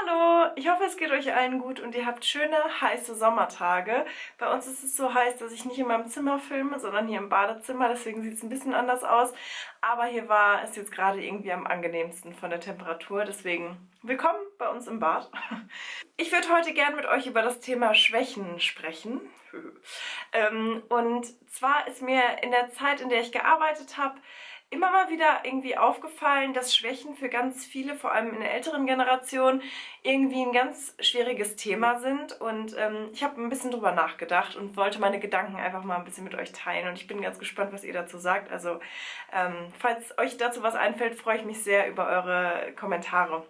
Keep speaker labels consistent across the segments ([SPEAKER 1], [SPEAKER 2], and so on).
[SPEAKER 1] Hallo, ich hoffe es geht euch allen gut und ihr habt schöne, heiße Sommertage. Bei uns ist es so heiß, dass ich nicht in meinem Zimmer filme, sondern hier im Badezimmer, deswegen sieht es ein bisschen anders aus. Aber hier war es jetzt gerade irgendwie am angenehmsten von der Temperatur, deswegen willkommen bei uns im Bad. Ich würde heute gern mit euch über das Thema Schwächen sprechen. Ähm, und zwar ist mir in der Zeit, in der ich gearbeitet habe, immer mal wieder irgendwie aufgefallen, dass Schwächen für ganz viele, vor allem in der älteren Generation, irgendwie ein ganz schwieriges Thema sind. Und ähm, ich habe ein bisschen drüber nachgedacht und wollte meine Gedanken einfach mal ein bisschen mit euch teilen. Und ich bin ganz gespannt, was ihr dazu sagt. Also ähm, falls euch dazu was einfällt, freue ich mich sehr über eure Kommentare.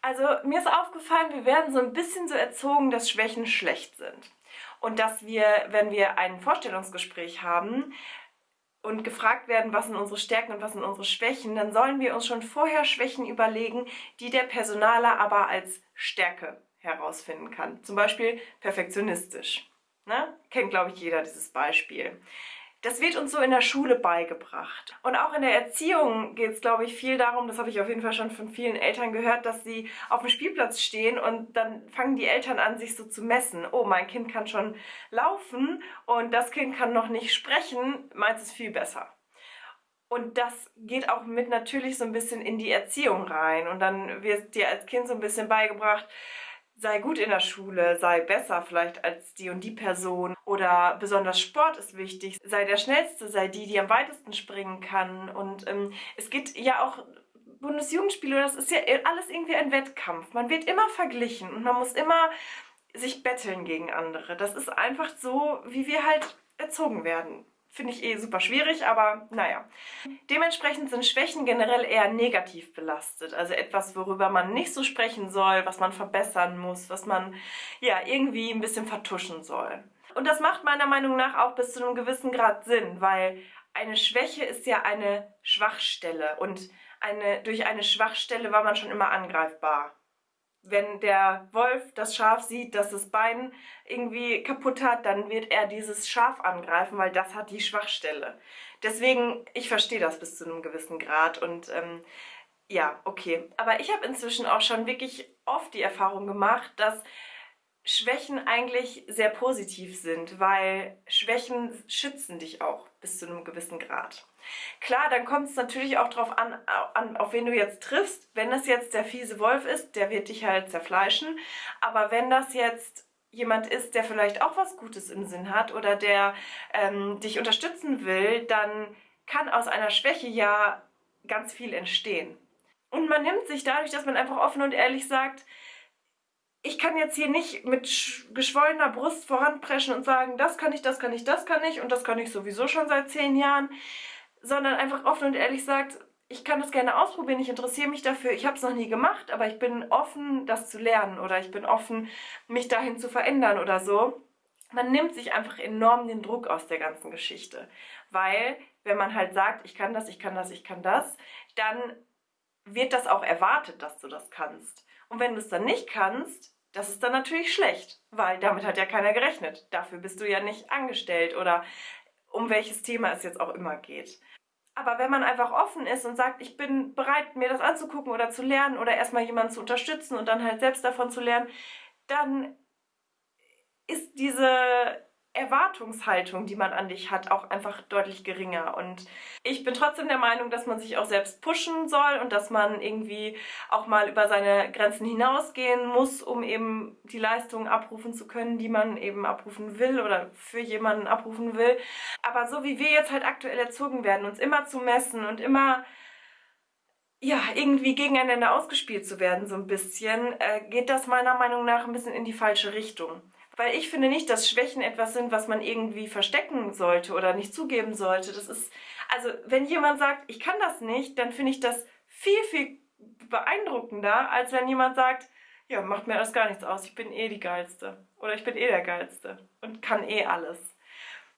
[SPEAKER 1] Also mir ist aufgefallen, wir werden so ein bisschen so erzogen, dass Schwächen schlecht sind. Und dass wir, wenn wir ein Vorstellungsgespräch haben, und gefragt werden, was sind unsere Stärken und was sind unsere Schwächen, dann sollen wir uns schon vorher Schwächen überlegen, die der Personaler aber als Stärke herausfinden kann. Zum Beispiel perfektionistisch. Ne? Kennt, glaube ich, jeder dieses Beispiel. Das wird uns so in der Schule beigebracht. Und auch in der Erziehung geht es, glaube ich, viel darum, das habe ich auf jeden Fall schon von vielen Eltern gehört, dass sie auf dem Spielplatz stehen und dann fangen die Eltern an, sich so zu messen. Oh, mein Kind kann schon laufen und das Kind kann noch nicht sprechen, meins ist viel besser. Und das geht auch mit natürlich so ein bisschen in die Erziehung rein. Und dann wird dir als Kind so ein bisschen beigebracht, sei gut in der Schule, sei besser vielleicht als die und die Person oder besonders Sport ist wichtig, sei der Schnellste, sei die, die am weitesten springen kann und ähm, es geht ja auch Bundesjugendspiele, das ist ja alles irgendwie ein Wettkampf. Man wird immer verglichen und man muss immer sich betteln gegen andere. Das ist einfach so, wie wir halt erzogen werden. Finde ich eh super schwierig, aber naja. Dementsprechend sind Schwächen generell eher negativ belastet. Also etwas, worüber man nicht so sprechen soll, was man verbessern muss, was man ja irgendwie ein bisschen vertuschen soll. Und das macht meiner Meinung nach auch bis zu einem gewissen Grad Sinn, weil eine Schwäche ist ja eine Schwachstelle und eine, durch eine Schwachstelle war man schon immer angreifbar wenn der Wolf das Schaf sieht, dass das Bein irgendwie kaputt hat, dann wird er dieses Schaf angreifen, weil das hat die Schwachstelle. Deswegen, ich verstehe das bis zu einem gewissen Grad und ähm, ja, okay. Aber ich habe inzwischen auch schon wirklich oft die Erfahrung gemacht, dass Schwächen eigentlich sehr positiv sind, weil Schwächen schützen dich auch bis zu einem gewissen Grad. Klar, dann kommt es natürlich auch darauf an, an, auf wen du jetzt triffst. Wenn das jetzt der fiese Wolf ist, der wird dich halt zerfleischen. Aber wenn das jetzt jemand ist, der vielleicht auch was Gutes im Sinn hat oder der ähm, dich unterstützen will, dann kann aus einer Schwäche ja ganz viel entstehen. Und man nimmt sich dadurch, dass man einfach offen und ehrlich sagt, ich kann jetzt hier nicht mit geschwollener Brust voranpreschen und sagen, das kann ich, das kann ich, das kann ich und das kann ich sowieso schon seit zehn Jahren sondern einfach offen und ehrlich sagt, ich kann das gerne ausprobieren, ich interessiere mich dafür, ich habe es noch nie gemacht, aber ich bin offen, das zu lernen oder ich bin offen, mich dahin zu verändern oder so. Man nimmt sich einfach enorm den Druck aus der ganzen Geschichte, weil wenn man halt sagt, ich kann das, ich kann das, ich kann das, dann wird das auch erwartet, dass du das kannst. Und wenn du es dann nicht kannst, das ist dann natürlich schlecht, weil damit hat ja keiner gerechnet. Dafür bist du ja nicht angestellt oder um welches Thema es jetzt auch immer geht. Aber wenn man einfach offen ist und sagt, ich bin bereit, mir das anzugucken oder zu lernen oder erstmal jemanden zu unterstützen und dann halt selbst davon zu lernen, dann ist diese Erwartungshaltung, die man an dich hat, auch einfach deutlich geringer. Und ich bin trotzdem der Meinung, dass man sich auch selbst pushen soll und dass man irgendwie auch mal über seine Grenzen hinausgehen muss, um eben die Leistungen abrufen zu können, die man eben abrufen will oder für jemanden abrufen will. Aber so wie wir jetzt halt aktuell erzogen werden, uns immer zu messen und immer ja, irgendwie gegeneinander ausgespielt zu werden, so ein bisschen, äh, geht das meiner Meinung nach ein bisschen in die falsche Richtung. Weil ich finde nicht, dass Schwächen etwas sind, was man irgendwie verstecken sollte oder nicht zugeben sollte. Das ist, also wenn jemand sagt, ich kann das nicht, dann finde ich das viel, viel beeindruckender, als wenn jemand sagt, ja, macht mir das gar nichts aus, ich bin eh die Geilste. Oder ich bin eh der Geilste und kann eh alles.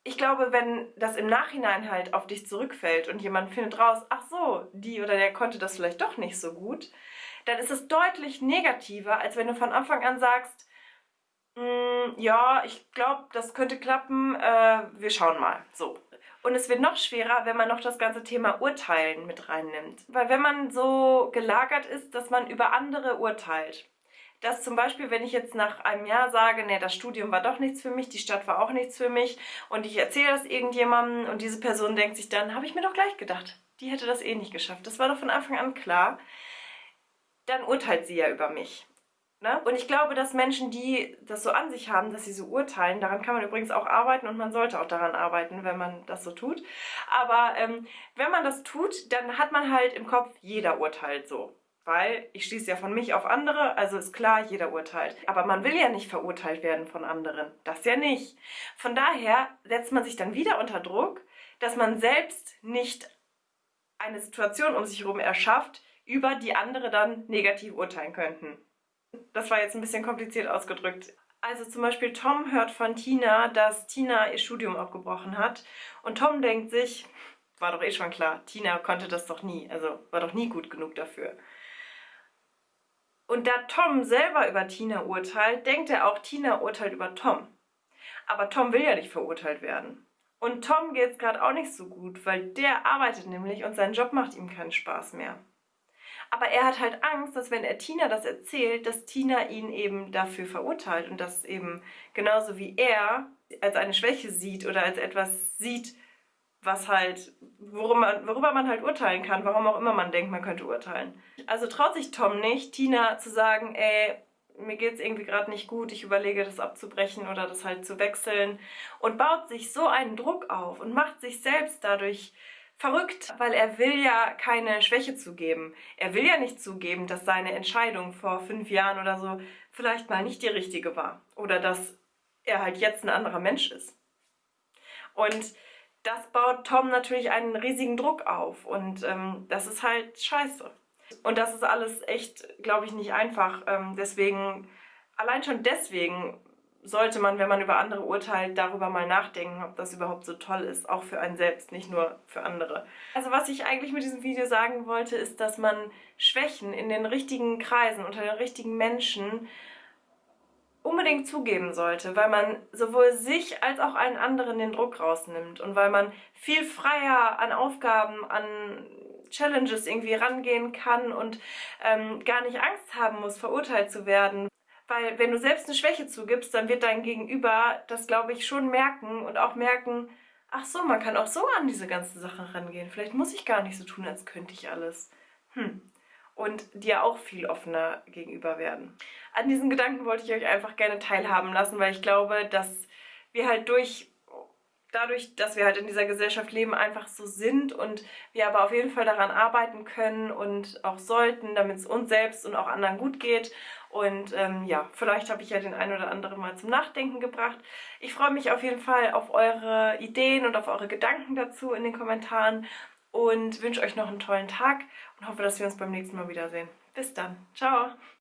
[SPEAKER 1] Ich glaube, wenn das im Nachhinein halt auf dich zurückfällt und jemand findet raus, ach so, die oder der konnte das vielleicht doch nicht so gut, dann ist es deutlich negativer, als wenn du von Anfang an sagst, ja, ich glaube, das könnte klappen. Äh, wir schauen mal. So. Und es wird noch schwerer, wenn man noch das ganze Thema Urteilen mit reinnimmt. Weil wenn man so gelagert ist, dass man über andere urteilt, dass zum Beispiel, wenn ich jetzt nach einem Jahr sage, nee, das Studium war doch nichts für mich, die Stadt war auch nichts für mich und ich erzähle das irgendjemandem und diese Person denkt sich dann, habe ich mir doch gleich gedacht, die hätte das eh nicht geschafft. Das war doch von Anfang an klar. Dann urteilt sie ja über mich. Ne? Und ich glaube, dass Menschen, die das so an sich haben, dass sie so urteilen, daran kann man übrigens auch arbeiten und man sollte auch daran arbeiten, wenn man das so tut. Aber ähm, wenn man das tut, dann hat man halt im Kopf, jeder urteilt so. Weil ich schließe ja von mich auf andere, also ist klar, jeder urteilt. Aber man will ja nicht verurteilt werden von anderen. Das ja nicht. Von daher setzt man sich dann wieder unter Druck, dass man selbst nicht eine Situation um sich herum erschafft, über die andere dann negativ urteilen könnten. Das war jetzt ein bisschen kompliziert ausgedrückt. Also zum Beispiel Tom hört von Tina, dass Tina ihr Studium abgebrochen hat. Und Tom denkt sich, war doch eh schon klar, Tina konnte das doch nie, also war doch nie gut genug dafür. Und da Tom selber über Tina urteilt, denkt er auch, Tina urteilt über Tom. Aber Tom will ja nicht verurteilt werden. Und Tom geht es gerade auch nicht so gut, weil der arbeitet nämlich und sein Job macht ihm keinen Spaß mehr. Aber er hat halt Angst, dass wenn er Tina das erzählt, dass Tina ihn eben dafür verurteilt und das eben genauso wie er als eine Schwäche sieht oder als etwas sieht, was halt, worüber man, worüber man halt urteilen kann, warum auch immer man denkt, man könnte urteilen. Also traut sich Tom nicht, Tina zu sagen, ey, mir geht's irgendwie gerade nicht gut, ich überlege das abzubrechen oder das halt zu wechseln und baut sich so einen Druck auf und macht sich selbst dadurch verrückt, weil er will ja keine Schwäche zugeben. Er will ja nicht zugeben, dass seine Entscheidung vor fünf Jahren oder so vielleicht mal nicht die richtige war oder dass er halt jetzt ein anderer Mensch ist. Und das baut Tom natürlich einen riesigen Druck auf und ähm, das ist halt scheiße. Und das ist alles echt, glaube ich, nicht einfach. Ähm, deswegen, allein schon deswegen sollte man, wenn man über andere urteilt, darüber mal nachdenken, ob das überhaupt so toll ist, auch für einen selbst, nicht nur für andere. Also was ich eigentlich mit diesem Video sagen wollte, ist, dass man Schwächen in den richtigen Kreisen, unter den richtigen Menschen unbedingt zugeben sollte, weil man sowohl sich als auch allen anderen den Druck rausnimmt und weil man viel freier an Aufgaben, an Challenges irgendwie rangehen kann und ähm, gar nicht Angst haben muss, verurteilt zu werden. Weil wenn du selbst eine Schwäche zugibst, dann wird dein Gegenüber das, glaube ich, schon merken und auch merken, ach so, man kann auch so an diese ganze Sache rangehen. Vielleicht muss ich gar nicht so tun, als könnte ich alles. Hm und dir auch viel offener gegenüber werden. An diesen Gedanken wollte ich euch einfach gerne teilhaben lassen, weil ich glaube, dass wir halt durch dadurch, dass wir halt in dieser Gesellschaft leben, einfach so sind und wir aber auf jeden Fall daran arbeiten können und auch sollten, damit es uns selbst und auch anderen gut geht. Und ähm, ja, vielleicht habe ich ja den einen oder anderen mal zum Nachdenken gebracht. Ich freue mich auf jeden Fall auf eure Ideen und auf eure Gedanken dazu in den Kommentaren und wünsche euch noch einen tollen Tag und hoffe, dass wir uns beim nächsten Mal wiedersehen. Bis dann. Ciao.